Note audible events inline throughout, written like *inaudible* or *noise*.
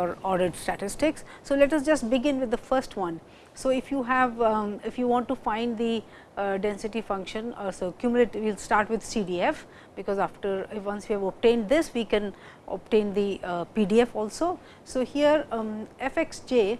your ordered statistics. So, let us just begin with the first one. So, if you have um, if you want to find the uh, density function uh, so cumulative we will start with CDF because after once we have obtained this we can obtain the uh, PDF also. So, here um, f x j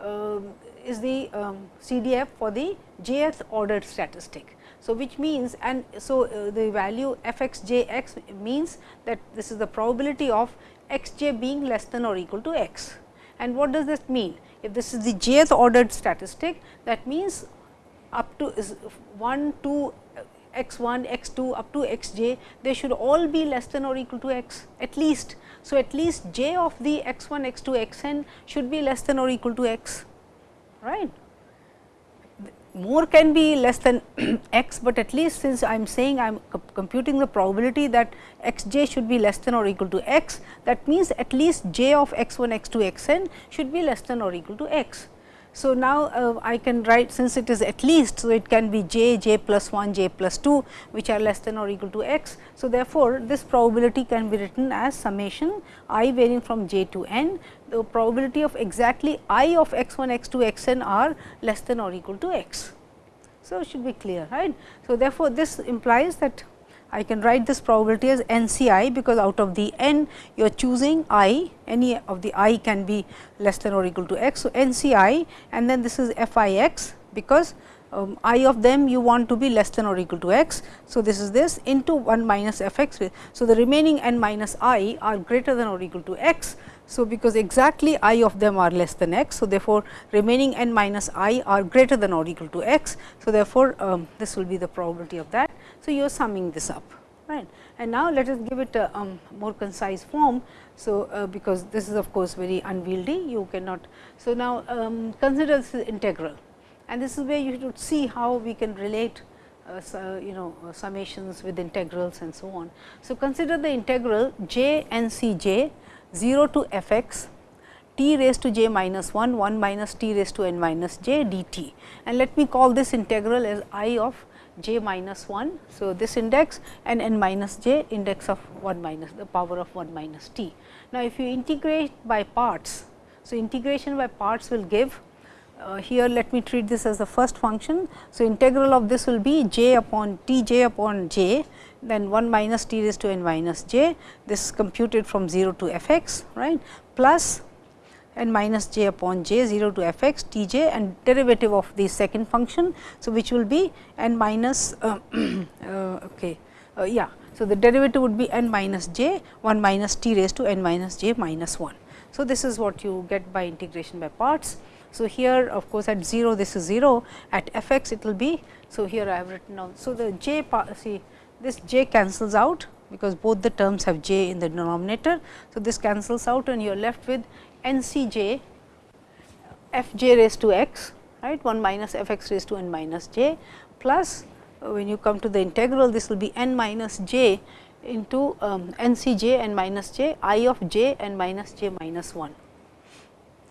um, is the um, CDF for the jth ordered statistic. So, which means and so uh, the value f x j x means that this is the probability of x j being less than or equal to x. And what does this mean? If this is the jth ordered statistic that means up to 1, 2, x 1, x 2 up to x j they should all be less than or equal to x at least. So, at least j of the x 1, x 2, x n should be less than or equal to x right more can be less than *clears throat* x, but at least since I am saying I am computing the probability that x j should be less than or equal to x, that means at least j of x 1, x 2, x n should be less than or equal to x. So, now uh, I can write since it is at least. So, it can be j, j plus 1, j plus 2 which are less than or equal to x. So, therefore, this probability can be written as summation i varying from j to n. The probability of exactly i of x 1, x 2, x n are less than or equal to x. So, it should be clear right. So, therefore, this implies that I can write this probability as NCI because out of the n you are choosing i any of the i can be less than or equal to x. So, NCI and then this is FIX because um, i of them you want to be less than or equal to x. So, this is this into 1 minus f x. So, the remaining n minus i are greater than or equal to x. So, because exactly i of them are less than x. So, therefore, remaining n minus i are greater than or equal to x. So, therefore, um, this will be the probability of that. So, you are summing this up right. And now, let us give it a um, more concise form. So, uh, because this is of course, very unwieldy you cannot. So, now um, consider this is integral and this is where you should see how we can relate uh, so, you know uh, summations with integrals and so on. So, consider the integral j n c j 0 to f x t raised to j minus 1 1 minus t raised to n minus j d t and let me call this integral as i of j minus 1. So, this index and n minus j index of 1 minus the power of 1 minus t. Now, if you integrate by parts, so integration by parts will give uh, here let me treat this as the first function. So, integral of this will be j upon t j upon j then 1 minus t raised to n minus j this is computed from 0 to f x right plus n minus j upon j 0 to f x t j and derivative of the second function. So, which will be n minus uh, *clears throat* uh, okay uh, yeah. So, the derivative would be n minus j 1 minus t raised to n minus j minus 1. So, this is what you get by integration by parts. So, here of course, at 0 this is 0 at f x it will be. So, here I have written down. So, the j part see this j cancels out because both the terms have j in the denominator. So, this cancels out and you are left with n c j f j raised to x right 1 minus f x raised to n minus j plus when you come to the integral this will be n minus j into um, n c j n minus j i of j n minus j minus 1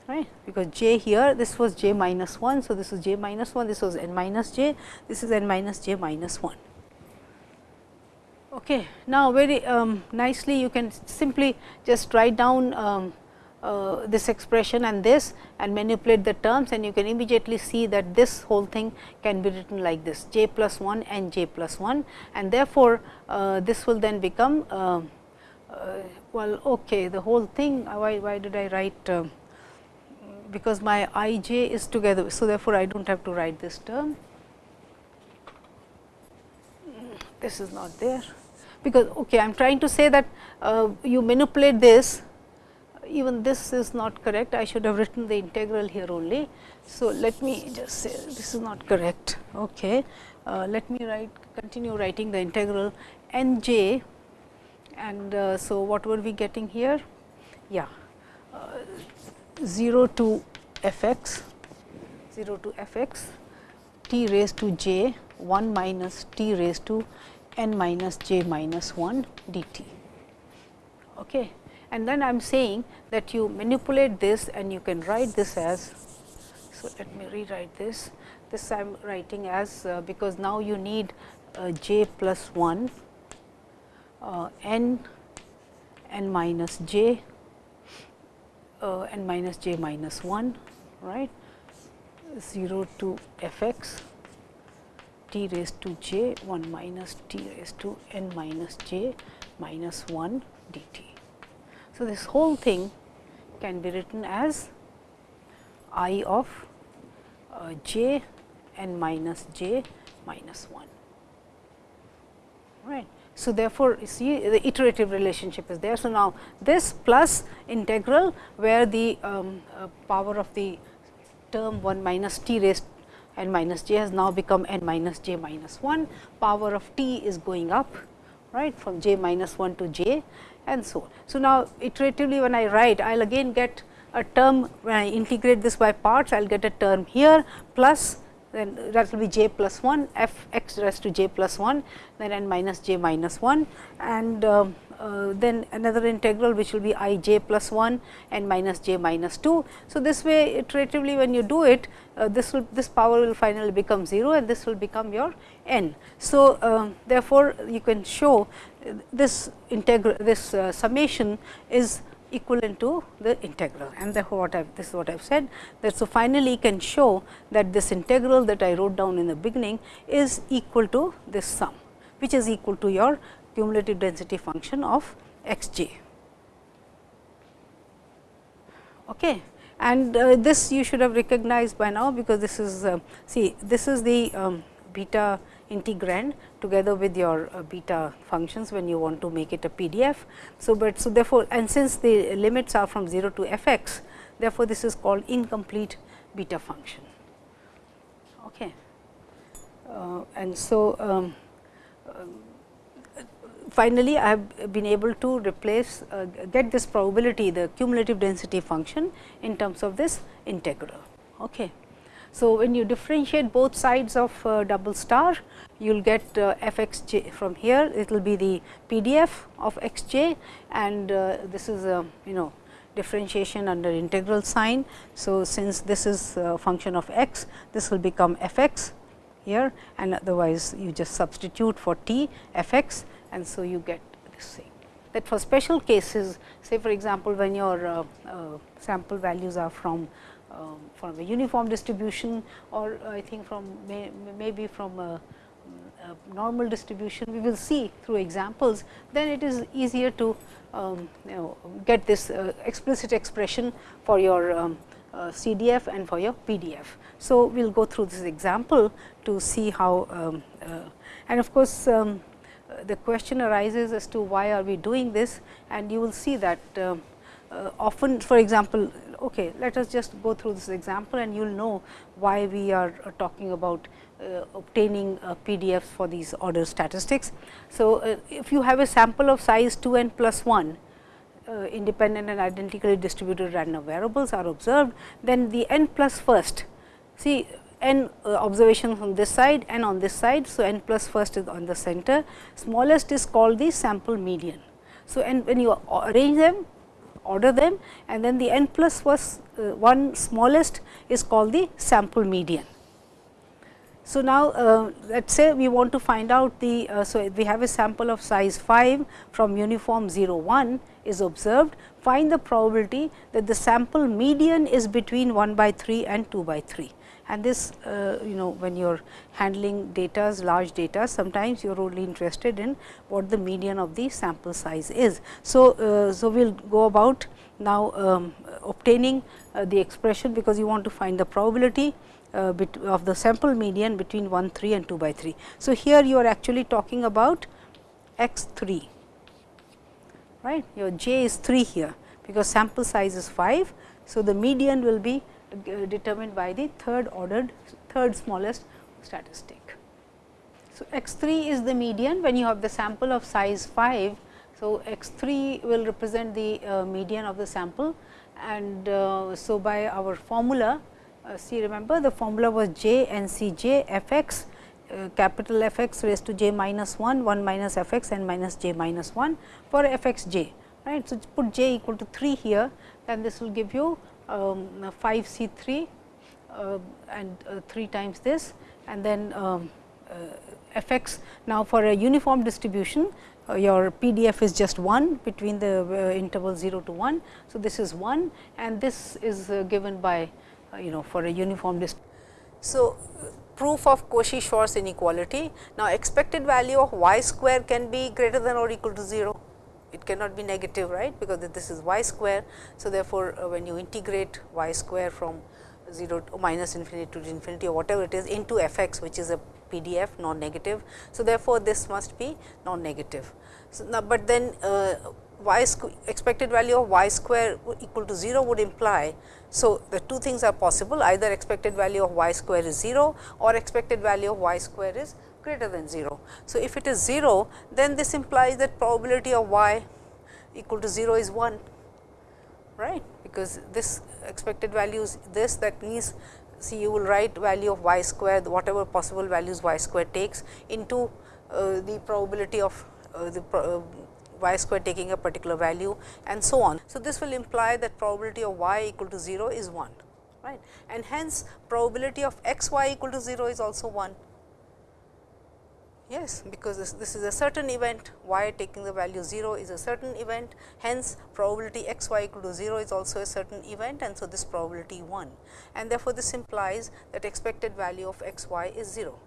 right because j here this was j minus 1. So, this is j minus 1 this was n minus j this is n minus j minus 1. Okay. Now, very um, nicely you can simply just write down um, uh, this expression and this and manipulate the terms and you can immediately see that this whole thing can be written like this j plus 1 and j plus 1 and therefore, uh, this will then become uh, uh well okay the whole thing uh, why, why did I write because my i j is together. So, therefore, I do not have to write this term this is not there because okay, I am trying to say that you manipulate this even this is not correct, I should have written the integral here only. So, let me just say this is not correct. Okay. Uh, let me write continue writing the integral n j and uh, so what were we getting here? Yeah, uh, 0 to f x 0 to f x t raised to j 1 minus t raised to n minus j minus 1 d t. Okay and then I am saying that you manipulate this and you can write this as. So, let me rewrite this. This I am writing as uh, because now you need uh, j plus 1 uh, n n minus j uh, n minus j minus 1 right 0 to f x t raised to j 1 minus t raised to n minus j minus 1 dt. So, this whole thing can be written as i of uh, j n minus j minus 1 right. So, therefore, see the iterative relationship is there. So, now this plus integral where the um, uh, power of the term 1 minus t raised n minus j has now become n minus j minus 1, power of t is going up right from j minus 1 to j and so on. So, now iteratively when I write I will again get a term when I integrate this by parts I will get a term here plus then that will be j plus 1 f x raised to j plus 1 then n minus j minus 1 and uh, uh, then another integral which will be i j plus 1 and minus j minus 2. So, this way iteratively when you do it uh, this will this power will finally become 0 and this will become your n. So, uh, therefore, you can show this integral this uh, summation is equivalent to the integral and therefore, what I this is what I have said that. So, finally, you can show that this integral that I wrote down in the beginning is equal to this sum which is equal to your cumulative density function of x j. Okay. And uh, this you should have recognized by now, because this is uh, see this is the um, beta integrand together with your uh, beta functions when you want to make it a PDF. So, but so therefore, and since the limits are from 0 to f x, therefore, this is called incomplete beta function. Okay. Uh, and so, um, finally, I have been able to replace uh, get this probability the cumulative density function in terms of this integral. Okay. So, when you differentiate both sides of uh, double star, you will get uh, f x j from here, it will be the PDF of x j and uh, this is a you know differentiation under integral sign. So, since this is a function of x, this will become f x here and otherwise you just substitute for t f x and so you get this thing. That for special cases, say for example, when your uh, uh, sample values are from um, from a uniform distribution or I think from may, maybe from a, a, normal distribution we will see through examples, then it is easier to um, you know get this uh, explicit expression for your um, uh, CDF and for your PDF. So, we will go through this example to see how um, uh, and of course, um, the question arises as to why are we doing this and you will see that um, uh, often for example, okay, let us just go through this example and you will know why we are uh, talking about uh, obtaining uh, PDFs for these order statistics. So, uh, if you have a sample of size 2 n plus 1 uh, independent and identically distributed random variables are observed, then the n plus first see n uh, observations on this side and on this side. So, n plus first is on the center, smallest is called the sample median. So, and when you arrange them order them and then the n plus was uh, one smallest is called the sample median. So, now uh, let us say we want to find out the, uh, so we have a sample of size 5 from uniform 0 1 is observed, find the probability that the sample median is between 1 by 3 and 2 by 3 and this uh, you know when you are handling data large data sometimes you are only interested in what the median of the sample size is. So, uh, so we will go about now um, obtaining uh, the expression because you want to find the probability uh, of the sample median between 1 3 and 2 by 3. So, here you are actually talking about x 3 right your j is 3 here because sample size is 5. So, the median will be determined by the third ordered third smallest statistic. So, x 3 is the median when you have the sample of size 5. So, x 3 will represent the uh, median of the sample and uh, so by our formula uh, see remember the formula was j n c j f x uh, capital F x raised to j minus 1 1 minus f x and minus j minus 1 for f x j right. So, put j equal to 3 here then this will give you um, 5 C 3 uh, and uh, 3 times this and then um, uh, f x. Now, for a uniform distribution uh, your PDF is just 1 between the interval 0 to 1. So, this is 1 and this is given by you know for a uniform distribution. So, proof of Cauchy-Schwarz inequality. Now, expected value of y square can be greater than or equal to 0. It cannot be negative, right, because this is y square. So, therefore, uh, when you integrate y square from 0 to minus infinity to infinity or whatever it is into f x which is a PDF non negative. So, therefore, this must be non negative. So, now, but then uh, y expected value of y square equal to 0 would imply. So, the two things are possible either expected value of y square is 0 or expected value of y square is greater than 0. So, if it is 0 then this implies that probability of y equal to 0 is 1 right because this expected value is this that means see you will write value of y square whatever possible values y square takes into uh, the probability of uh, the uh, y square taking a particular value and so on. So, this will imply that probability of y equal to 0 is 1 right and hence probability of x y equal to 0 is also 1 Yes, because this, this is a certain event y taking the value 0 is a certain event hence probability x y equal to 0 is also a certain event and so this probability 1 and therefore, this implies that expected value of x y is 0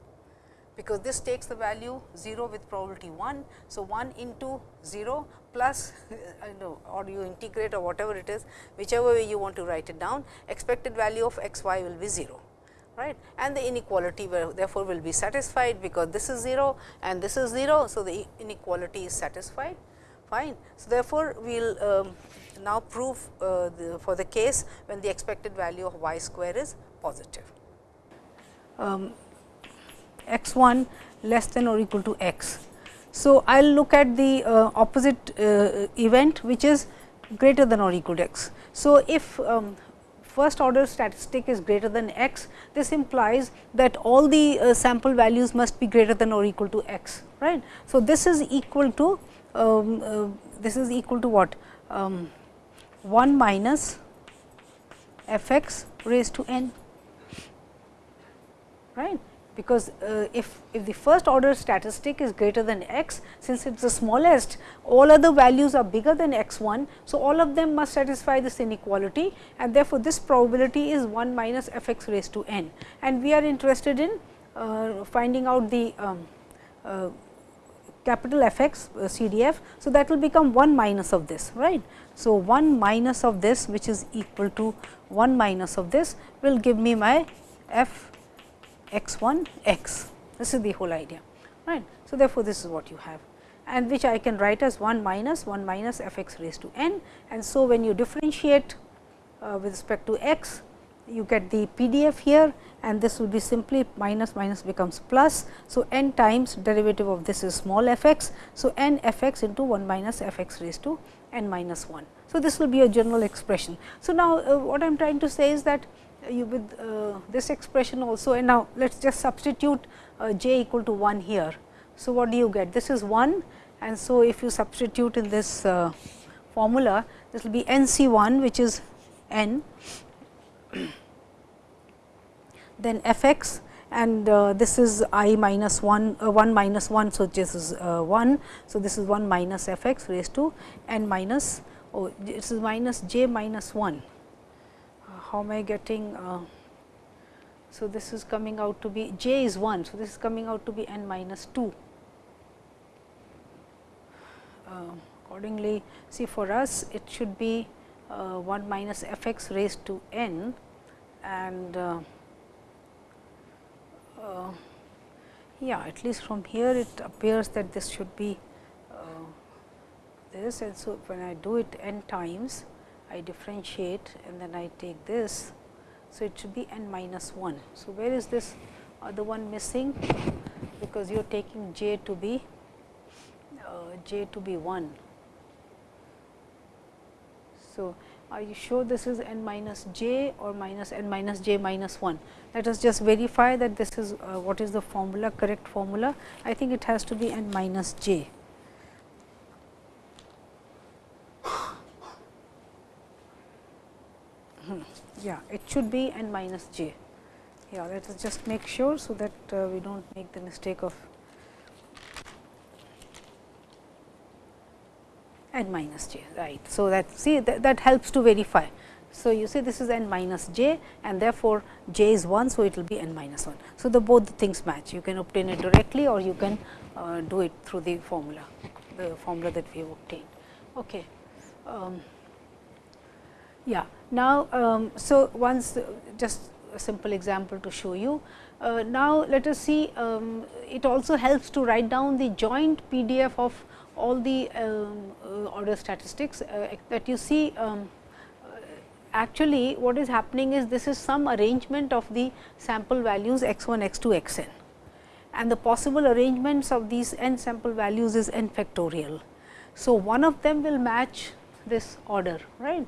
because this takes the value 0 with probability 1. So, 1 into 0 plus *laughs* I know or you integrate or whatever it is whichever way you want to write it down expected value of x y will be 0 right and the inequality therefore, will be satisfied because this is 0 and this is 0. So, the inequality is satisfied fine. So, therefore, we will um, now prove uh, the, for the case when the expected value of y square is positive. Um, x 1 less than or equal to x. So, I will look at the uh, opposite uh, event which is greater than or equal to x. So, if um, first order statistic is greater than x, this implies that all the uh, sample values must be greater than or equal to x. right? So, this is equal to um, uh, this is equal to what um, 1 minus f x raised to n right because uh, if, if the first order statistic is greater than x, since it is the smallest, all other values are bigger than x 1. So, all of them must satisfy this inequality and therefore, this probability is 1 minus f x raised to n and we are interested in uh, finding out the um, uh, capital F x uh. So, that will become 1 minus of this right. So, 1 minus of this which is equal to 1 minus of this will give me my f x 1 x. This is the whole idea. right? So, therefore, this is what you have and which I can write as 1 minus 1 minus f x raised to n. And so, when you differentiate uh, with respect to x, you get the PDF here and this will be simply minus minus becomes plus. So, n times derivative of this is small f x. So, n f x into 1 minus f x raised to n minus 1. So, this will be a general expression. So, now uh, what I am trying to say is that you with uh, this expression also and now let us just substitute uh, j equal to 1 here. So, what do you get? This is 1 and so if you substitute in this uh, formula this will be n c 1 which is n *coughs* then f x and uh, this is i minus 1 uh, 1 minus 1. So, this is uh, 1. So, this is 1 minus f x raised to n minus oh this is minus j minus 1 how am I getting uh, so this is coming out to be j is 1. So, this is coming out to be n minus 2. Uh, accordingly, see for us it should be uh, 1 minus f x raised to n and uh, uh, yeah at least from here it appears that this should be this and so when I do it n times I differentiate and then I take this. So, it should be n minus 1. So, where is this other one missing because you are taking j to be uh, j to be 1. So, are you sure this is n minus j or minus n minus j minus 1? Let us just verify that this is uh, what is the formula correct formula. I think it has to be n minus j. yeah it should be n minus j. Yeah, let us just make sure, so that uh, we do not make the mistake of n minus j right. So, that see that, that helps to verify. So, you see this is n minus j and therefore, j is 1. So, it will be n minus 1. So, the both the things match you can obtain it directly or you can uh, do it through the formula the formula that we have obtained. Okay. Um, yeah. Now, um, so once uh, just a simple example to show you. Uh, now, let us see um, it also helps to write down the joint PDF of all the um, uh, order statistics uh, that you see um, actually what is happening is this is some arrangement of the sample values x 1, x 2, x n and the possible arrangements of these n sample values is n factorial. So, one of them will match this order right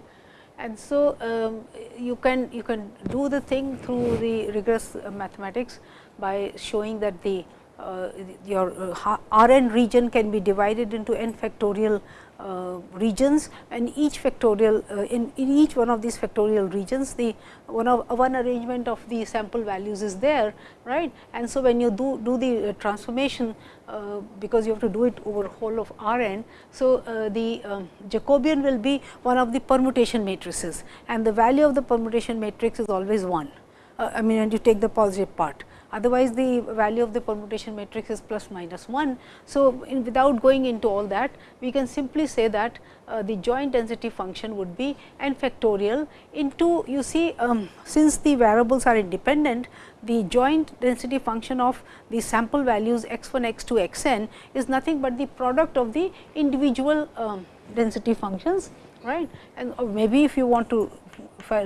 and so um, you can you can do the thing through the rigorous uh, mathematics by showing that the uh, your uh, R n region can be divided into n factorial uh, regions and each factorial uh, in, in each one of these factorial regions the one of one arrangement of the sample values is there right? And so when you do do the uh, transformation uh, because you have to do it over whole of R n so the um, Jacobian will be one of the permutation matrices and the value of the permutation matrix is always 1 I mean and you take the positive part otherwise the value of the permutation matrix is plus minus 1. So, without going into all that we can simply say that uh, the joint density function would be n factorial into you see um, since the variables are independent the joint density function of the sample values x 1 x 2 x n is nothing but the product of the individual um, density functions right and maybe if you want to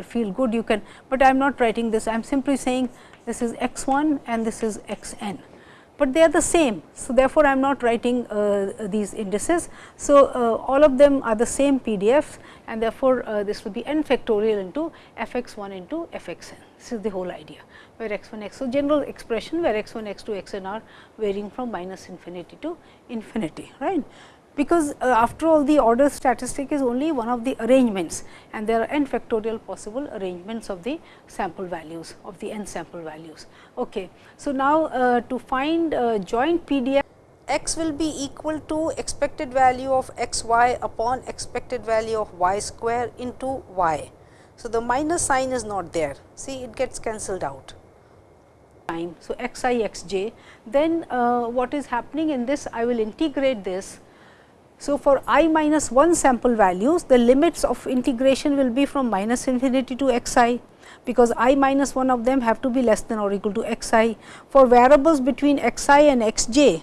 feel good you can, but I am not writing this I am simply saying this is x 1 and this is x n, but they are the same. So, therefore, I am not writing uh, these indices. So, uh, all of them are the same PDFs and therefore, uh, this will be n factorial into f x 1 into f x n. This is the whole idea where x 1 x. So, general expression where x 1 x 2 x n are varying from minus infinity to infinity right because uh, after all the order statistic is only one of the arrangements and there are n factorial possible arrangements of the sample values of the n sample values. Okay. So, now uh, to find uh, joint PDF x will be equal to expected value of x y upon expected value of y square into y. So, the minus sign is not there see it gets cancelled out time. So, x i x j then uh, what is happening in this I will integrate this so, for i minus 1 sample values, the limits of integration will be from minus infinity to x i, because i minus 1 of them have to be less than or equal to x i. For variables between x i and x j,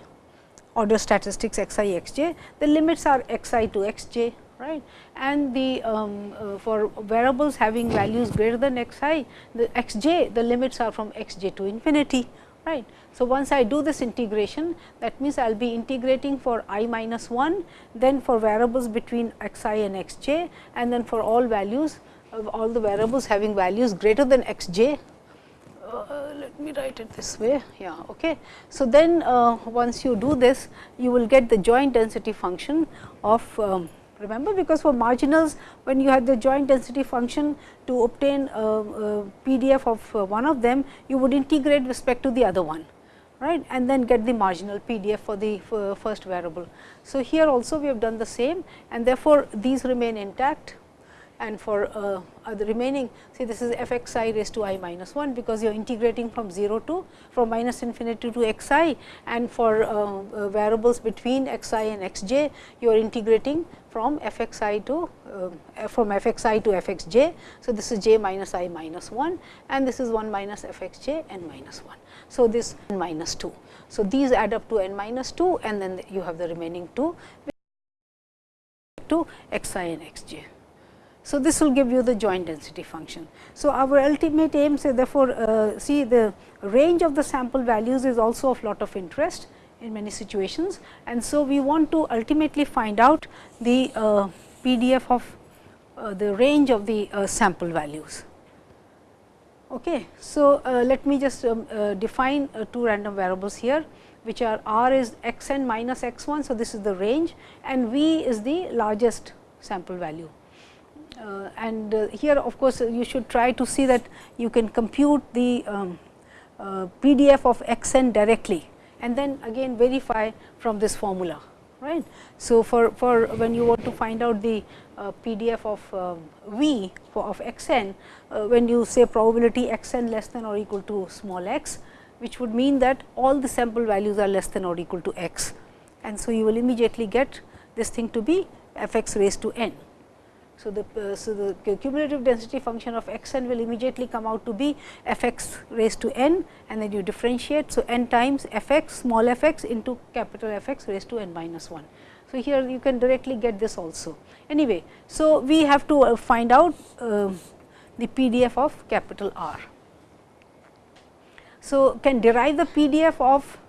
order statistics x i x j, the limits are x i to x j right and the um, uh, for variables having values greater than x i the x j the limits are from x j to infinity right. So, once I do this integration that means, I will be integrating for i minus 1, then for variables between x i and x j and then for all values of all the variables having values greater than x j. Uh, let me write it this way. Yeah, okay. So, then uh, once you do this, you will get the joint density function of um, remember because for marginals when you have the joint density function to obtain a, a PDF of uh, one of them you would integrate respect to the other one right and then get the marginal PDF for the uh, first variable. So, here also we have done the same and therefore, these remain intact and for uh, uh, the remaining see this is f x i raised to i minus 1 because you are integrating from 0 to from minus infinity to x i and for uh, uh, variables between x i and x j you are integrating from f x i to uh, from f x i to f x j. So, this is j minus i minus 1 and this is 1 minus f x j n minus 1. So, this n minus 2. So, these add up to n minus 2 and then you have the remaining 2 to x i and x j. So, this will give you the joint density function. So, our ultimate aim say therefore, uh, see the range of the sample values is also of lot of interest in many situations. And so, we want to ultimately find out the uh, PDF of uh, the range of the uh, sample values. Okay. So, uh, let me just um, uh, define two random variables here which are r is x n minus x 1. So, this is the range and v is the largest sample value. Uh, and uh, here of course, you should try to see that you can compute the um, uh, PDF of x n directly and then again verify from this formula right. So, for, for when you want to find out the uh, PDF of uh, V for of x n, uh, when you say probability x n less than or equal to small x, which would mean that all the sample values are less than or equal to x. And so, you will immediately get this thing to be f x raised to n. So, the, uh, so the cumulative density function of x n will immediately come out to be f x raised to n and then you differentiate. So, n times f x small f x into capital F x raised to n minus 1. So, here you can directly get this also. Anyway, so we have to uh, find out uh, the PDF of capital R. So, can derive the PDF of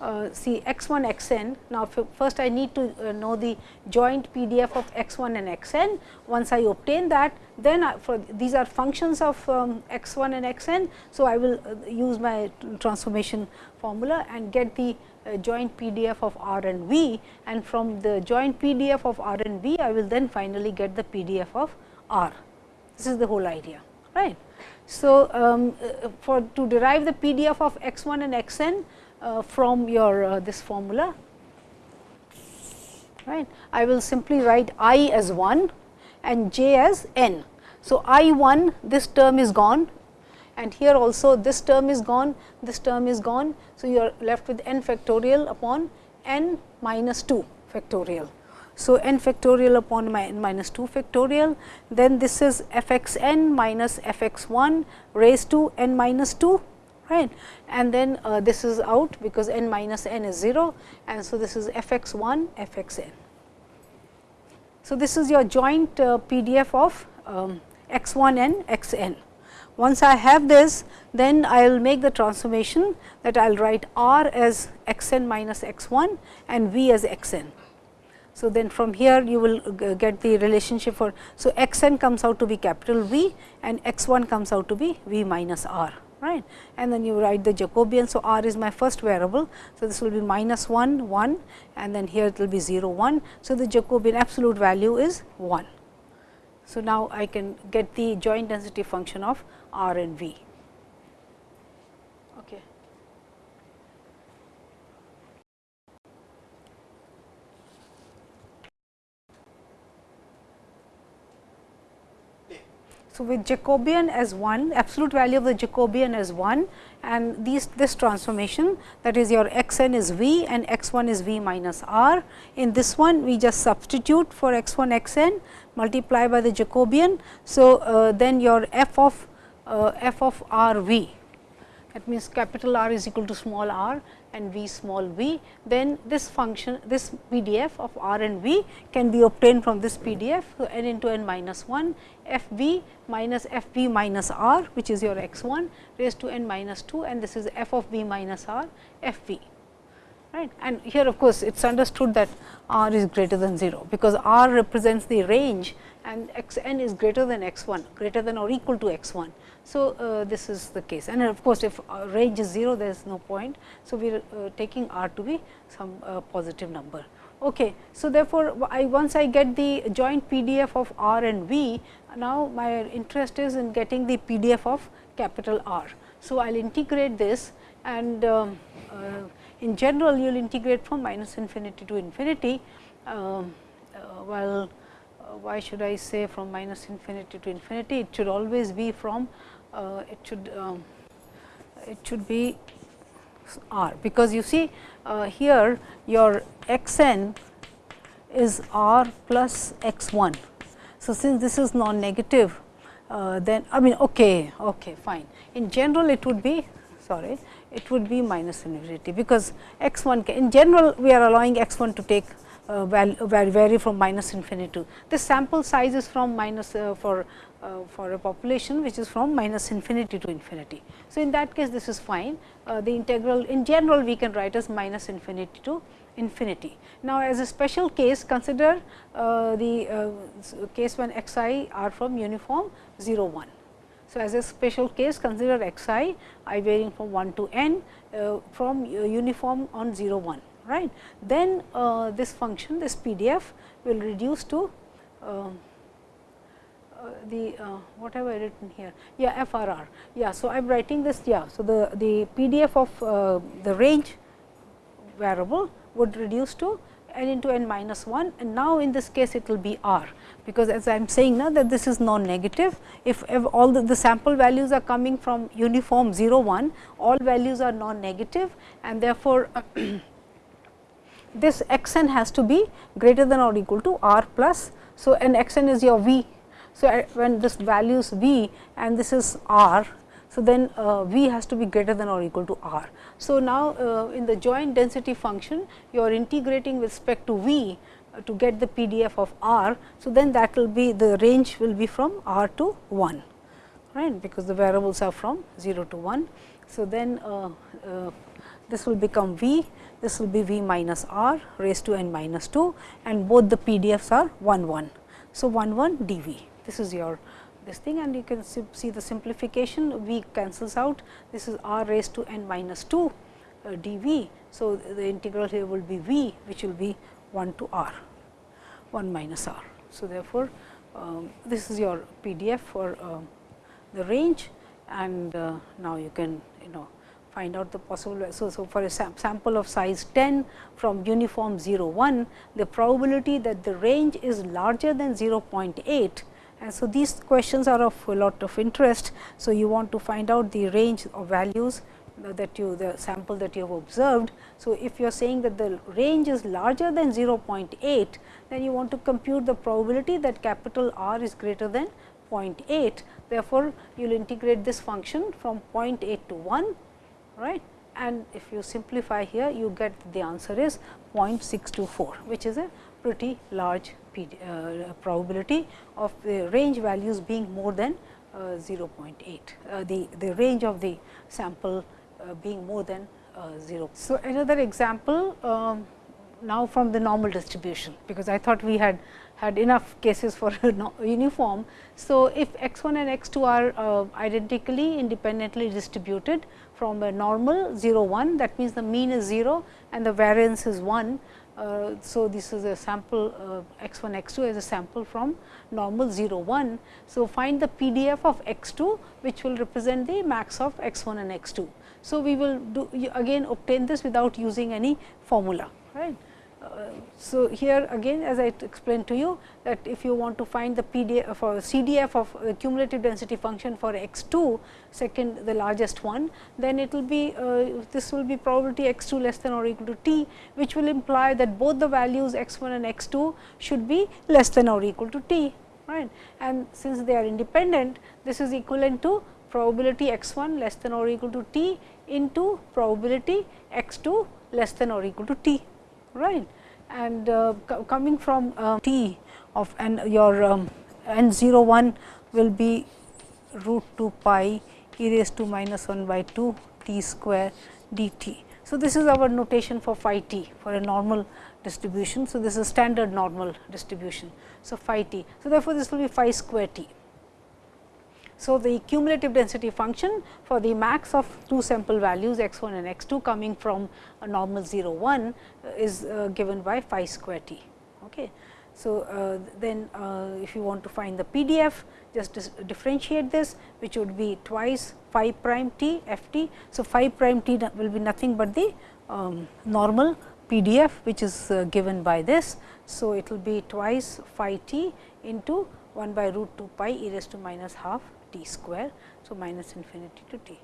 uh, see x 1 x n. Now, first I need to uh, know the joint PDF of x 1 and x n. Once I obtain that, then I, for these are functions of um, x 1 and x n. So, I will uh, use my transformation formula and get the uh, joint PDF of R and V and from the joint PDF of R and V, I will then finally get the PDF of R. This is the whole idea, right. So, um, uh, for to derive the PDF of x 1 and x n, from your uh, this formula right. I will simply write i as 1 and j as n. So, i 1 this term is gone and here also this term is gone, this term is gone. So, you are left with n factorial upon n minus 2 factorial. So, n factorial upon n minus 2 factorial, then this is f x n minus f x 1 raised to n minus 2 right and then uh, this is out because n minus n is 0 and so this is f x 1 f x n. So, this is your joint uh, PDF of um, x 1 n x n. Once I have this then I will make the transformation that I will write r as x n minus x 1 and v as x n. So, then from here you will get the relationship for. So, x n comes out to be capital V and x 1 comes out to be V minus r right and then you write the Jacobian. So, r is my first variable. So, this will be minus 1 1 and then here it will be 0 1. So, the Jacobian absolute value is 1. So, now I can get the joint density function of r and v. So, with Jacobian as 1, absolute value of the Jacobian as 1 and these this transformation that is your x n is v and x 1 is v minus r. In this one we just substitute for x 1 x n multiply by the Jacobian. So, uh, then your f of uh, f of r v that means capital R is equal to small r and v small v, then this function this PDF of r and v can be obtained from this PDF. So, n into n minus 1 f v minus f v minus r which is your x 1 raised to n minus 2 and this is f of v minus r f v. Right. And here of course, it is understood that r is greater than 0, because r represents the range and x n is greater than x 1 greater than or equal to x 1. So, uh, this is the case and of course, if uh, range is 0 there is no point. So, we are uh, taking r to be some uh, positive number. Okay. So, therefore, I once I get the joint PDF of r and v, now my interest is in getting the PDF of capital R. So, I will integrate this and um, uh, in general you will integrate from minus infinity to infinity. Um, uh, well, why should I say from minus infinity to infinity? It should always be from uh, it should um, it should be r because you see uh, here your x n is r plus x 1. So, since this is non negative uh, then I mean okay, okay fine. In general it would be sorry it would be minus infinity because x 1 in general we are allowing x 1 to take uh, vary, from minus infinity to. This sample size is from minus uh, for uh, for a population which is from minus infinity to infinity. So, in that case this is fine uh, the integral in general we can write as minus infinity to infinity. Now, as a special case consider uh, the uh, case when x i are from uniform 0 1. So, as a special case consider x i i varying from 1 to n from uniform on 0 1 right. Then uh, this function this PDF will reduce to um, uh, the uh, what have I written here? Yeah, FRR. Yeah, so I am writing this. Yeah, so the the PDF of uh, the range variable would reduce to n into n minus 1 and now in this case it will be r, because as I am saying now that this is non-negative. If, if, all the, the, sample values are coming from uniform 0 1, all values are non-negative and therefore, *clears throat* this x n has to be greater than or equal to r plus. So, and x n is your v. So, when this value is v and this is r so, then uh, V has to be greater than or equal to R. So, now uh, in the joint density function you are integrating with respect to V uh, to get the PDF of R. So, then that will be the range will be from R to 1 right because the variables are from 0 to 1. So, then uh, uh, this will become V, this will be V minus R raised to n minus 2 and both the PDFs are 1 1. So, 1 1 dV this is your this thing and you can see the simplification v cancels out this is r raised to n minus 2 uh, dv. So, the integral here will be v which will be 1 to r 1 minus r. So, therefore, um, this is your PDF for uh, the range and uh, now you can you know find out the possible. So, so for a sam sample of size 10 from uniform 0 1, the probability that the range is larger than 0.8 and so, these questions are of a lot of interest. So, you want to find out the range of values that you the sample that you have observed. So, if you are saying that the range is larger than 0.8, then you want to compute the probability that capital R is greater than 0.8. Therefore, you will integrate this function from 0.8 to 1 right and if you simplify here you get the answer is 0.624 which is a pretty large uh, probability of the range values being more than uh, 0.8, uh, the, the range of the sample being more than 0. So, another example um, now from the normal distribution, because I thought we had had enough cases for uniform. So, if x 1 and x 2 are uh, identically independently distributed from a normal 0 1 that means the mean is 0 and the variance is 1 uh, so, this is a sample uh, x 1 x 2 as a sample from normal 0 1. So, find the PDF of x 2 which will represent the max of x 1 and x 2. So, we will do again obtain this without using any formula right so, here again as I explained to you that if you want to find the PDF or CDF of cumulative density function for x 2 second the largest one, then it will be uh, this will be probability x 2 less than or equal to t, which will imply that both the values x 1 and x 2 should be less than or equal to t. right? And since they are independent, this is equivalent to probability x 1 less than or equal to t into probability x 2 less than or equal to t right. And uh, coming from uh, t of n your um, n 0 1 will be root 2 pi e raised to minus 1 by 2 t square d t. So, this is our notation for phi t for a normal distribution. So, this is standard normal distribution. So, phi t. So, therefore, this will be phi square t. So, the cumulative density function for the max of two sample values x 1 and x 2 coming from a normal 0 1 uh, is uh, given by phi square t. Okay. So, uh, then uh, if you want to find the PDF just differentiate this which would be twice phi prime t f t. So, phi prime t will be nothing but the um, normal PDF which is uh, given by this. So, it will be twice phi t into 1 by root 2 pi e raised to minus half t square. So, minus infinity to t.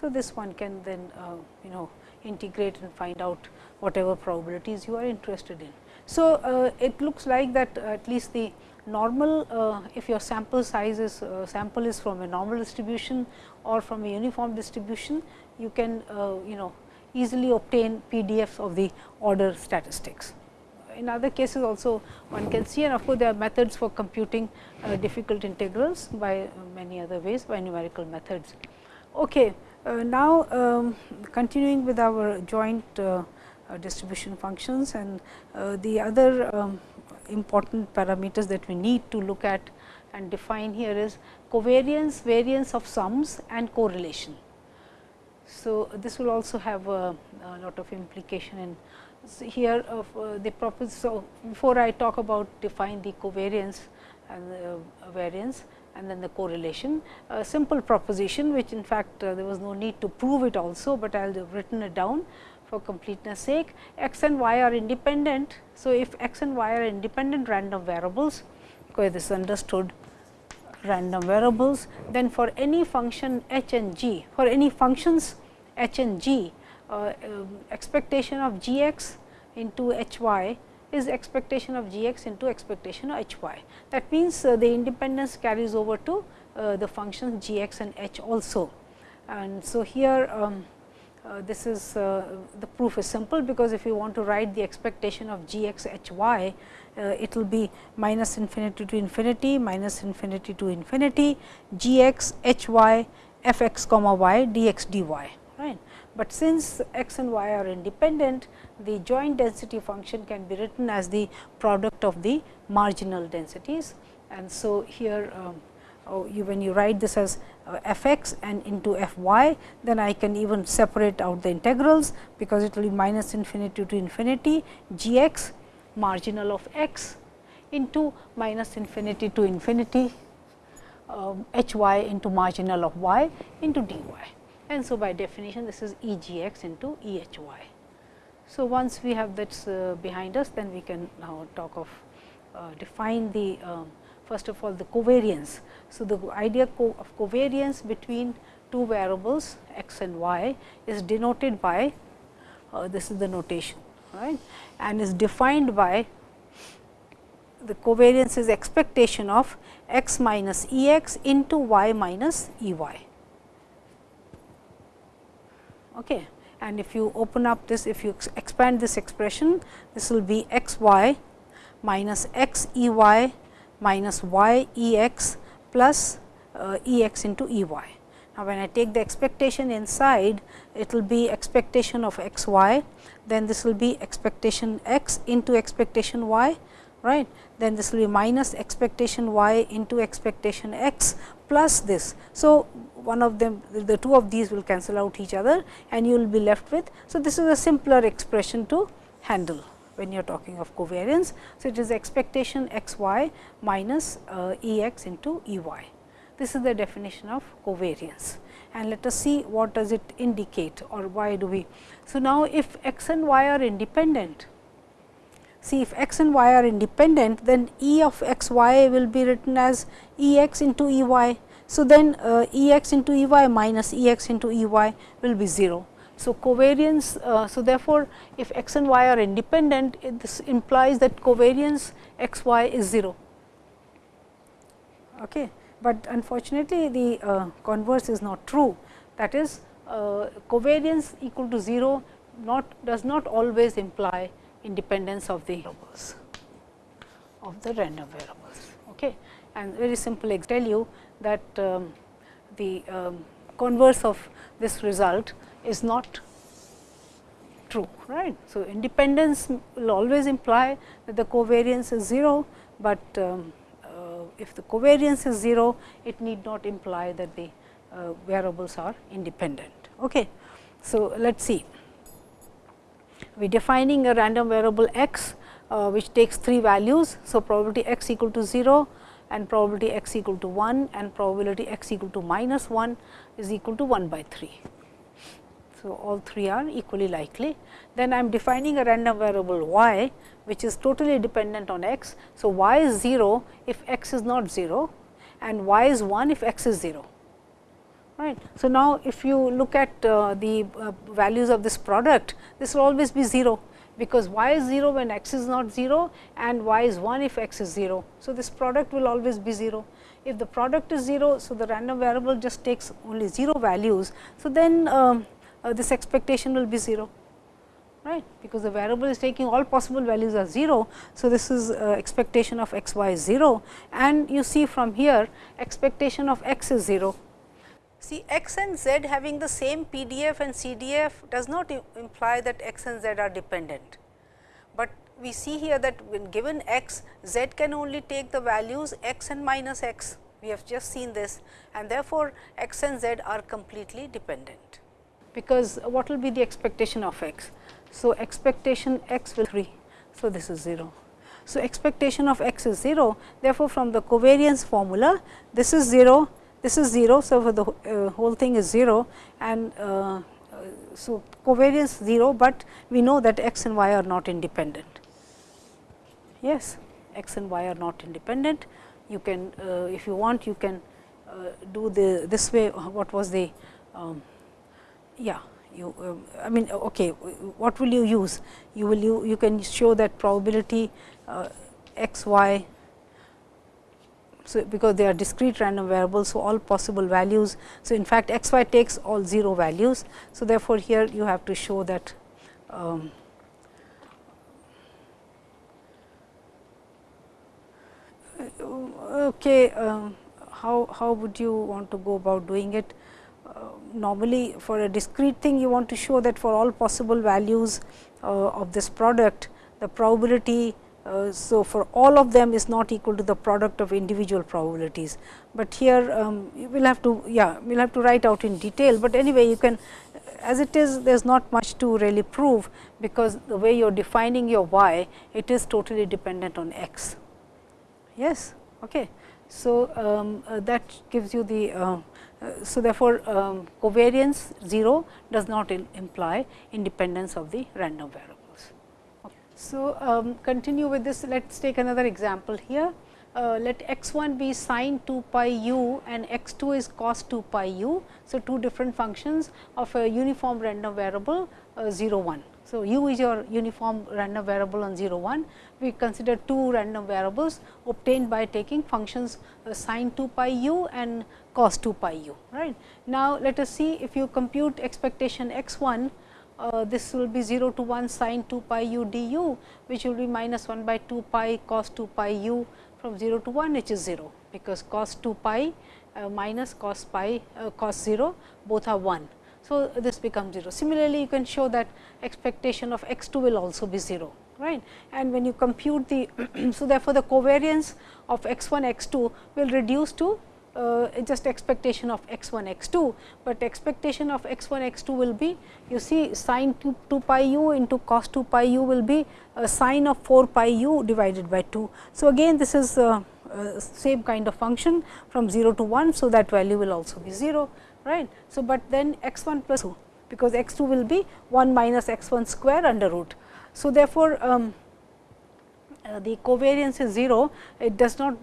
So, this one can then uh, you know integrate and find out whatever probabilities you are interested in. So, uh, it looks like that at least the normal uh, if your sample size is uh, sample is from a normal distribution or from a uniform distribution, you can uh, you know easily obtain PDFs of the order statistics in other cases also one can see and of course, there are methods for computing uh, difficult integrals by uh, many other ways by numerical methods. Okay. Uh, now, um, continuing with our joint distribution functions and the other um, important parameters that we need to look at and define here is covariance, variance of sums and correlation. So, this will also have a, a lot of implication in here of uh, the proposal. So, before I talk about define the covariance and the variance and then the correlation, a simple proposition which in fact, uh, there was no need to prove it also, but I will have written it down for completeness sake x and y are independent. So, if x and y are independent random variables because this is understood random variables then for any function h and g for any functions h and g uh, um, expectation of g x into h y is expectation of g x into expectation of h y. That means, uh, the independence carries over to uh, the functions g x and h also. And so, here um, uh, this is uh, the proof is simple, because if you want to write the expectation of g x h y, uh, it will be minus infinity to infinity, minus infinity to infinity, g x h y f x comma y d x d y. Right. But since x and y are independent, the joint density function can be written as the product of the marginal densities. And so, here um, oh, you, when you write this as uh, f x and into f y, then I can even separate out the integrals, because it will be minus infinity to infinity g x marginal of x into minus infinity to infinity um, h y into marginal of y into d y. And so, by definition this is E g x into E h y. So, once we have that uh, behind us, then we can now talk of uh, define the um, first of all the covariance. So, the idea co of covariance between two variables x and y is denoted by uh, this is the notation right and is defined by the covariance is expectation of x minus E x into y minus E y. Okay. And if you open up this, if you expand this expression, this will be x y minus x E y minus y E x plus uh, E x into E y. Now, when I take the expectation inside, it will be expectation of x y, then this will be expectation x into expectation y, right. Then this will be minus expectation y into expectation x plus this. So, one of them the two of these will cancel out each other and you will be left with. So, this is a simpler expression to handle when you are talking of covariance. So, it is expectation x y minus uh, E x into E y. This is the definition of covariance and let us see what does it indicate or why do we. So, now if x and y are independent, see if x and y are independent then E of x y will be written as E x into E y. So, then uh, E x into E y minus E x into E y will be 0. So, covariance, uh, so therefore, if x and y are independent, it, this implies that covariance x y is 0. Okay. But unfortunately, the uh, converse is not true. That is, uh, covariance equal to 0 not does not always imply independence of the variables of the random variables. Okay. And very simple, I tell you that um, the um, converse of this result is not true, right. So, independence will always imply that the covariance is 0, but um, uh, if the covariance is 0, it need not imply that the uh, variables are independent. Okay. So, let us see. We defining a random variable x, uh, which takes three values. So, probability x equal to 0 and probability x equal to 1 and probability x equal to minus 1 is equal to 1 by 3. So, all three are equally likely. Then I am defining a random variable y, which is totally dependent on x. So, y is 0 if x is not 0 and y is 1 if x is 0. Right. So, now if you look at uh, the uh, values of this product, this will always be 0, because y is 0 when x is not 0 and y is 1 if x is 0. So, this product will always be 0. If the product is 0, so the random variable just takes only 0 values. So, then um, uh, this expectation will be 0 right because the variable is taking all possible values as 0. So, this is uh, expectation of x y is 0 and you see from here expectation of x is 0. See x and z having the same PDF and CDF does not imply that x and z are dependent, but we see here that when given x, z can only take the values x and minus x. We have just seen this and therefore, x and z are completely dependent because what will be the expectation of x? So, expectation x will 3. So, this is 0. So, expectation of x is 0. Therefore, from the covariance formula, this is 0, this is 0. So, for the uh, whole thing is 0 and uh, so, covariance 0, but we know that x and y are not independent. Yes, x and y are not independent. You can uh, if you want you can uh, do the this way what was the um, yeah you uh, I mean okay what will you use you will you, you can show that probability uh, x y so, because they are discrete random variables. So, all possible values. So, in fact, x y takes all 0 values. So, therefore, here you have to show that um, okay, uh, how, how would you want to go about doing it? Uh, normally, for a discrete thing, you want to show that for all possible values uh, of this product, the probability uh, so, for all of them is not equal to the product of individual probabilities, but here um, you will have to yeah we will have to write out in detail, but anyway you can as it is there is not much to really prove, because the way you are defining your y it is totally dependent on x. Yes. Okay. So, um, uh, that gives you the uh, uh, so therefore, um, covariance 0 does not imply independence of the random variable. So, um, continue with this let us take another example here. Uh, let x 1 be sine 2 pi u and x 2 is cos 2 pi u. So, two different functions of a uniform random variable uh, 0 1. So, u is your uniform random variable on 0 1. We consider two random variables obtained by taking functions uh, sine 2 pi u and cos 2 pi u. Right. Now, let us see if you compute expectation x 1 uh, this will be 0 to 1 sin 2 pi u du, which will be minus 1 by 2 pi cos 2 pi u from 0 to 1 which is 0, because cos 2 pi uh, minus cos pi uh, cos 0 both are 1. So, this becomes 0. Similarly, you can show that expectation of x 2 will also be 0 right and when you compute the *clears throat* so therefore the covariance of x 1 x 2 will reduce to uh, just expectation of x 1 x 2, but expectation of x 1 x 2 will be you see sine 2, 2 pi u into cos 2 pi u will be a sine of 4 pi u divided by 2. So, again this is uh, uh, same kind of function from 0 to 1. So, that value will also be 0 right. So, but then x 1 plus 2 because x 2 will be 1 minus x 1 square under root. So, therefore, um, uh, the covariance is 0 it does not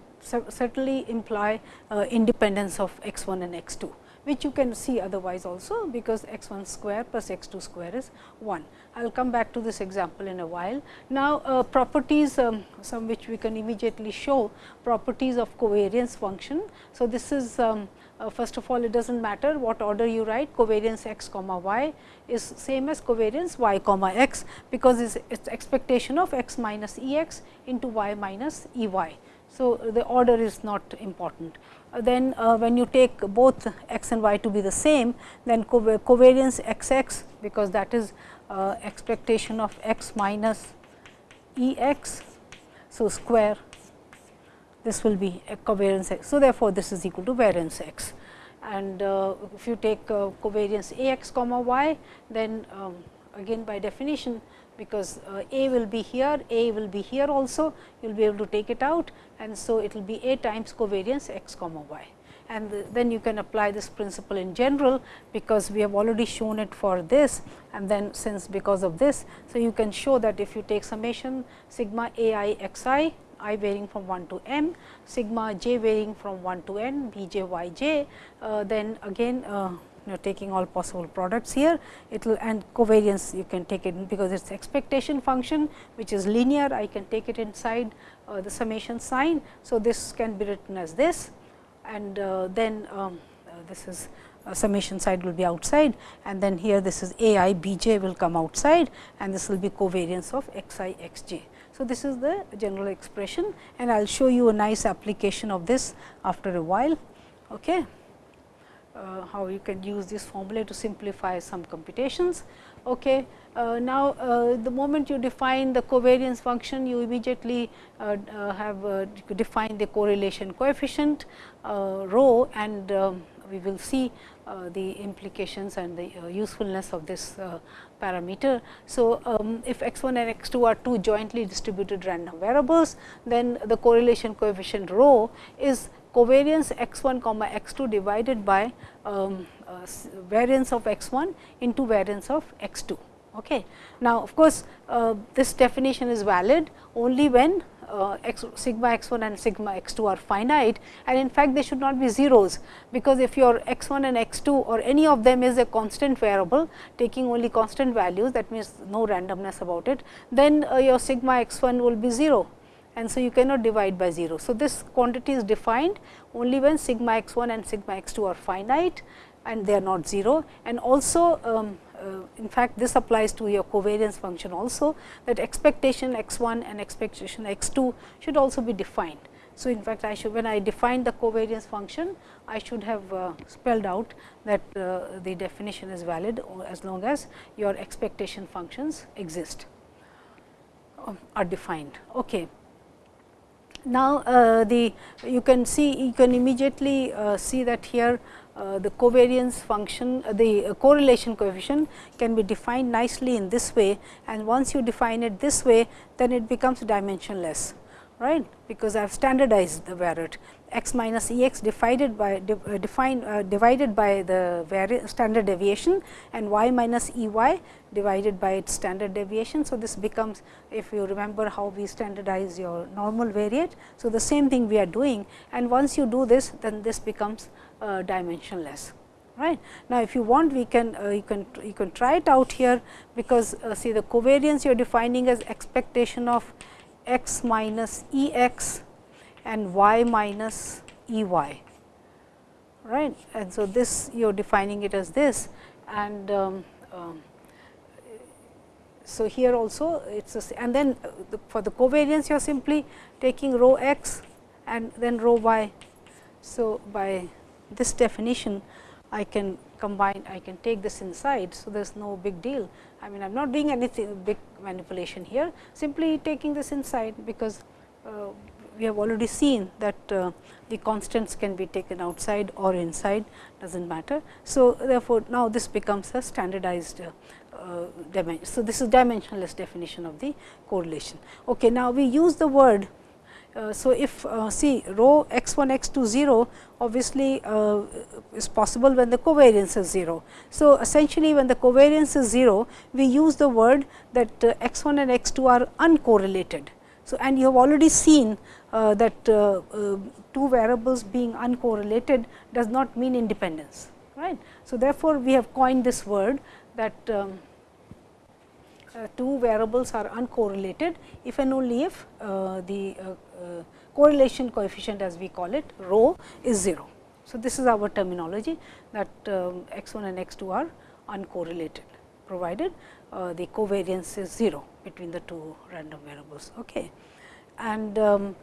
certainly imply uh, independence of x 1 and x 2 which you can see otherwise also because x 1 square plus x 2 square is 1. I will come back to this example in a while. Now, uh, properties um, some which we can immediately show properties of covariance function. So, this is um, uh, first of all it does not matter what order you write covariance x comma y is same as covariance y comma x because it is expectation of x minus E x into y minus E y. So, the order is not important. Uh, then uh, when you take both x and y to be the same, then covariance x x because that is uh, expectation of x minus E x. So, square this will be a covariance x. So, therefore, this is equal to variance x and uh, if you take uh, covariance a x comma y then um, again by definition because uh, A will be here, A will be here also, you will be able to take it out and so it will be A times covariance x comma y. And the, then you can apply this principle in general, because we have already shown it for this and then since because of this. So, you can show that if you take summation sigma a i x i, i varying from 1 to m, sigma j varying from 1 to n, b j y j, uh, then again uh, you taking all possible products here it will and covariance you can take it because it is expectation function which is linear I can take it inside uh, the summation sign. So, this can be written as this and uh, then um, uh, this is uh, summation side will be outside and then here this is a i b j will come outside and this will be covariance of x i x j. So, this is the general expression and I will show you a nice application of this after a while. Okay uh, how you can use this formula to simplify some computations. Okay. Uh, now, uh, the moment you define the covariance function, you immediately uh, uh, have uh, defined the correlation coefficient rho and we will see the implications and the usefulness of this parameter. So, um, if x 1 and x 2 are two jointly distributed random variables, then the correlation coefficient rho is covariance x 1 comma x 2 divided by um, uh, variance of x 1 into variance of x 2. Okay. Now, of course, uh, this definition is valid only when uh, x, sigma x 1 and sigma x 2 are finite and in fact, they should not be zeros, because if your x 1 and x 2 or any of them is a constant variable taking only constant values that means no randomness about it, then uh, your sigma x 1 will be 0 and so you cannot divide by 0. So, this quantity is defined only when sigma x 1 and sigma x 2 are finite and they are not 0 and also um, uh, in fact, this applies to your covariance function also that expectation x 1 and expectation x 2 should also be defined. So, in fact, I should when I define the covariance function, I should have uh, spelled out that uh, the definition is valid as long as your expectation functions exist um, are defined. Okay. Now, uh, the you can see you can immediately uh, see that here uh, the covariance function, uh, the uh, correlation coefficient can be defined nicely in this way. And once you define it this way, then it becomes dimensionless, right, because I have standardized the variate x minus E x divided by uh, defined uh, divided by the standard deviation and y minus E y divided by its standard deviation. So, this becomes if you remember how we standardize your normal variate. So, the same thing we are doing and once you do this then this becomes uh, dimensionless right. Now, if you want we can uh, you can you can try it out here because uh, see the covariance you are defining as expectation of x minus E x and y minus E y right. And so, this you are defining it as this and um, um, so here also it is and then uh, the, for the covariance you are simply taking rho x and then rho y. So, by this definition I can combine I can take this inside. So, there is no big deal I mean I am not doing anything big manipulation here simply taking this inside because uh, we have already seen that uh, the constants can be taken outside or inside does not matter. So, therefore, now this becomes a standardized uh, dimension. So, this is dimensionless definition of the correlation. Okay, now, we use the word so, if uh, see rho x 1 x 2 0 obviously uh, is possible when the covariance is 0. So, essentially when the covariance is 0 we use the word that uh, x 1 and x 2 are uncorrelated. So, and you have already seen uh, that two variables being uncorrelated does not mean independence right. So, therefore, we have coined this word that um, uh, two variables are uncorrelated if and only if uh, the uh, correlation coefficient as we call it rho is 0. So, this is our terminology that um, x 1 and x 2 are uncorrelated provided uh, the covariance is 0 between the two random variables. Okay. And um,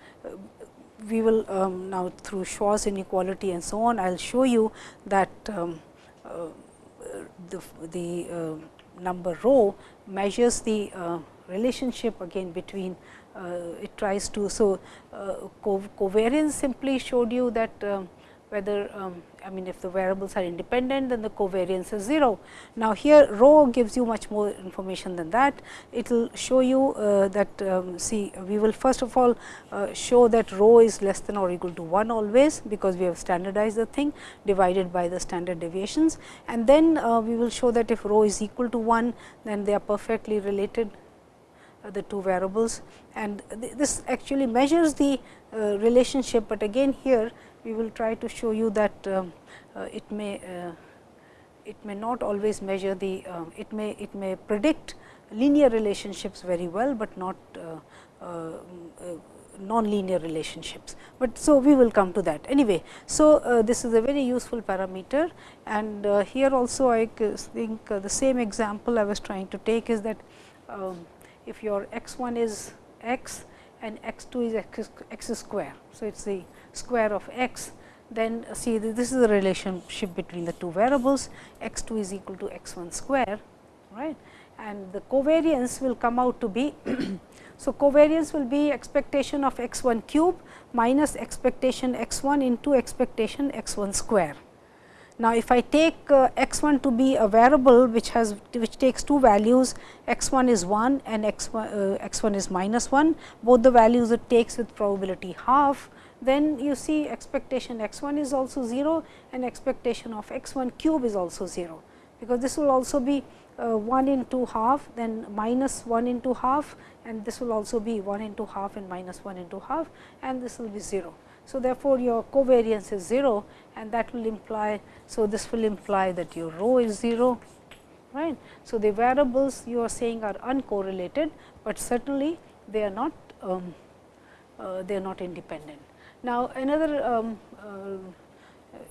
we will um, now through Schwarz inequality and so on, I will show you that um, uh, the, the uh, number rho measures the uh, relationship again between uh, it tries to. So, uh, covariance simply showed you that um, whether um, I mean if the variables are independent then the covariance is 0. Now, here rho gives you much more information than that. It will show you uh, that um, see we will first of all uh, show that rho is less than or equal to 1 always, because we have standardized the thing divided by the standard deviations and then uh, we will show that if rho is equal to 1 then they are perfectly related uh, the two variables and th this actually measures the uh, relationship, but again here we will try to show you that um, uh, it may uh, it may not always measure the uh, it may it may predict linear relationships very well, but not non-linear relationships, but so we will come to that anyway. So, uh, this is a very useful parameter and uh, here also I think uh, the same example I was trying to take is that um, if your x 1 is x and x 2 is x, x square. So, it is the square of x then see this is the relationship between the two variables x 2 is equal to x 1 square right and the covariance will come out to be. *coughs* so, covariance will be expectation of x 1 cube minus expectation x 1 into expectation x 1 square. Now, if I take uh, x 1 to be a variable which has which takes two values x 1 is 1 and x 1 uh, x 1 is minus 1 both the values it takes with probability half then you see expectation x 1 is also 0 and expectation of x 1 cube is also 0, because this will also be uh, 1 into half then minus 1 into half and this will also be 1 into half and minus 1 into half and this will be 0. So, therefore, your covariance is 0 and that will imply. So, this will imply that your rho is 0 right. So, the variables you are saying are uncorrelated, but certainly they are not um, uh, they are not independent. Now, another um, uh,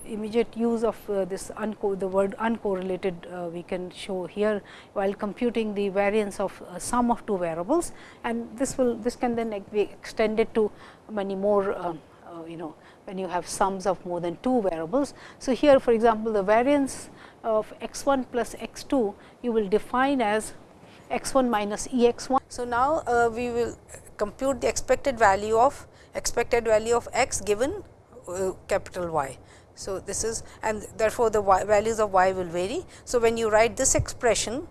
immediate use of uh, this the word uncorrelated uh, we can show here while computing the variance of uh, sum of two variables and this will this can then be extended to many more um, uh, you know when you have sums of more than two variables. So, here for example, the variance of x 1 plus x 2 you will define as x 1 minus E x 1. So, now uh, we will compute the expected value of expected value of x given uh, capital Y. So, this is and therefore, the y values of y will vary. So, when you write this expression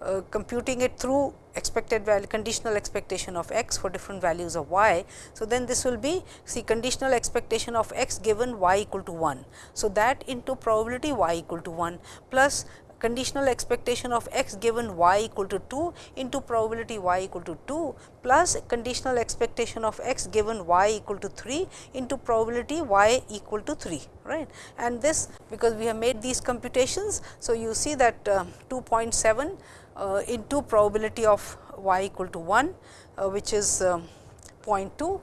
uh, computing it through expected value conditional expectation of x for different values of y. So, then this will be see conditional expectation of x given y equal to 1. So, that into probability y equal to 1 plus conditional expectation of x given y equal to 2 into probability y equal to 2 plus conditional expectation of x given y equal to 3 into probability y equal to 3 right and this because we have made these computations. So, you see that uh, 2.7 uh, into probability of y equal to 1 uh, which is um, 0.2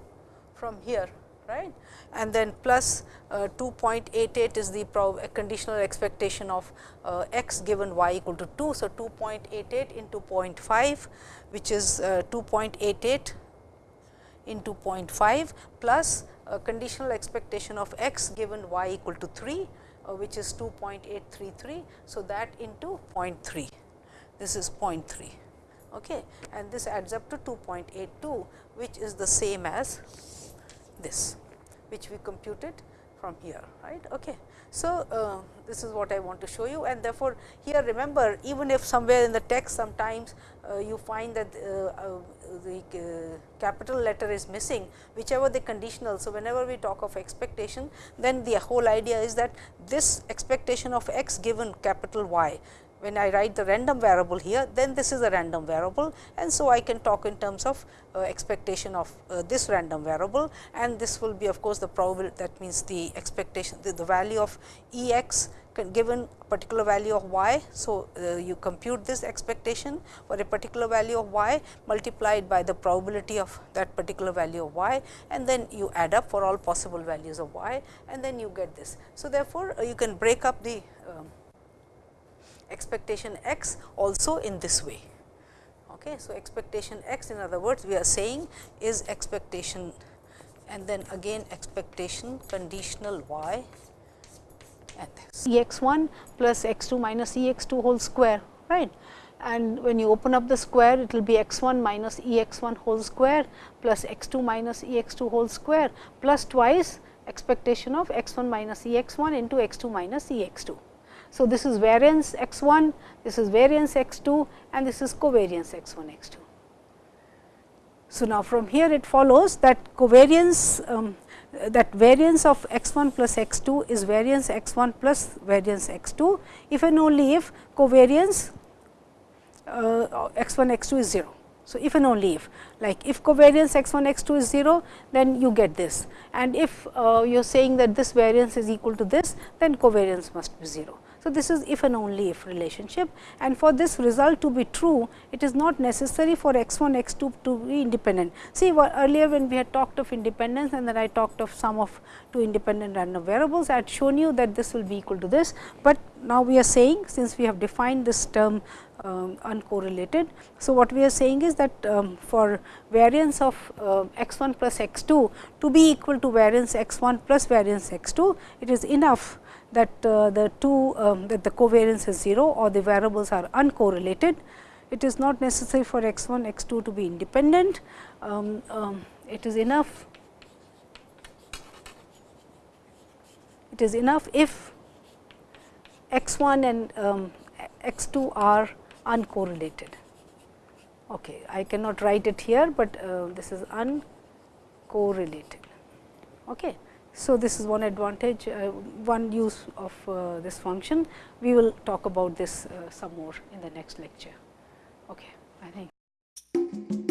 from here right and then plus uh, 2.88 is the conditional expectation of uh, x given y equal to 2. So, 2.88 into 0.5 which is uh, 2.88 into 0.5 plus conditional expectation of x given y equal to 3 uh, which is 2.833. So, that into 0.3 this is 0.3 okay. and this adds up to 2.82 which is the same as this which we computed from here right. Okay. So, uh, this is what I want to show you and therefore, here remember even if somewhere in the text sometimes uh, you find that uh, uh the uh, capital letter is missing whichever the conditional. So, whenever we talk of expectation then the whole idea is that this expectation of x given capital Y when I write the random variable here, then this is a random variable and so I can talk in terms of uh, expectation of uh, this random variable and this will be of course, the probability that means the expectation the, the value of E x given particular value of y. So, uh, you compute this expectation for a particular value of y multiplied by the probability of that particular value of y and then you add up for all possible values of y and then you get this. So, therefore, uh, you can break up the uh, expectation x also in this way. Okay. So, expectation x in other words we are saying is expectation and then again expectation conditional y and this. E x 1 plus x 2 minus E x 2 whole square right and when you open up the square it will be x 1 minus E x 1 whole square plus x 2 minus E x 2 whole square plus twice expectation of x 1 minus E x 1 into x 2 minus E x 2. So, this is variance x 1, this is variance x 2 and this is covariance x 1 x 2. So, now from here it follows that covariance um, that variance of x 1 plus x 2 is variance x 1 plus variance x 2 if and only if covariance uh, x 1 x 2 is 0. So, if and only if like if covariance x 1 x 2 is 0 then you get this and if uh, you are saying that this variance is equal to this then covariance must be 0. So, this is if and only if relationship and for this result to be true, it is not necessary for x 1 x 2 to be independent. See earlier when we had talked of independence and then I talked of sum of two independent random variables, I had shown you that this will be equal to this, but now we are saying since we have defined this term um, uncorrelated. So, what we are saying is that um, for variance of uh, x 1 plus x 2 to be equal to variance x 1 plus variance x 2, it is enough that uh, the two um, that the covariance is 0 or the variables are uncorrelated. It is not necessary for x 1 x 2 to be independent. Um, um, it is enough it is enough if x 1 and um, x 2 are uncorrelated. Okay, I cannot write it here, but uh, this is uncorrelated. Okay. So, this is one advantage, uh, one use of uh, this function. We will talk about this uh, some more in the next lecture. Okay, I think.